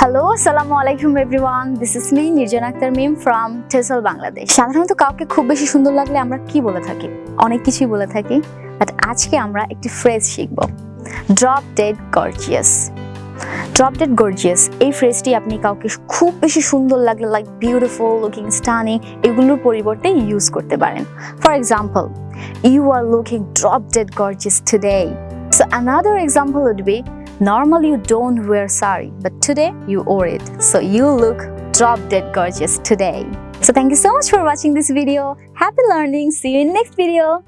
Hello আসসালামু আলাইকুম everyone this is me Nirjon Akter Mim from TESOL Bangladesh সাধারণত কাউকে খুব বেশি সুন্দর লাগলে আমরা কি বলে থাকি? অনেক কিছুই বলে থাকি বাট আজকে আমরা একটি ফ্রেজ শিখব। Drop dead gorgeous drop dead gorgeous এই ফ্রেজটি আপনি কাউকে খুব বেশি সুন্দর লাগলে লাইক বিউটিফুল লুকিং স্টানিং এগুলোর পরিবর্তে ইউজ করতে পারেন। For example you are looking drop dead gorgeous today so another example would be Normally you don't wear sari, but today you wore it. So you look drop dead gorgeous today. So thank you so much for watching this video. Happy learning. See you in next video.